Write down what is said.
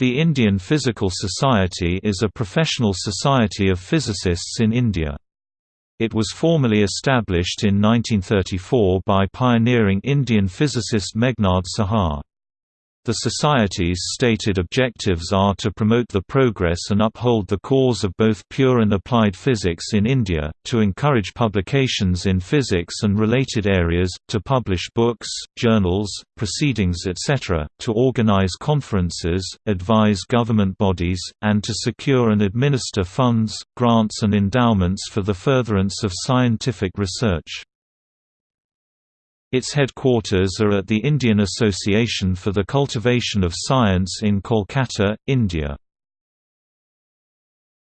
The Indian Physical Society is a professional society of physicists in India. It was formally established in 1934 by pioneering Indian physicist Meghnad Saha. The Society's stated objectives are to promote the progress and uphold the cause of both pure and applied physics in India, to encourage publications in physics and related areas, to publish books, journals, proceedings etc., to organize conferences, advise government bodies, and to secure and administer funds, grants and endowments for the furtherance of scientific research. Its headquarters are at the Indian Association for the Cultivation of Science in Kolkata, India.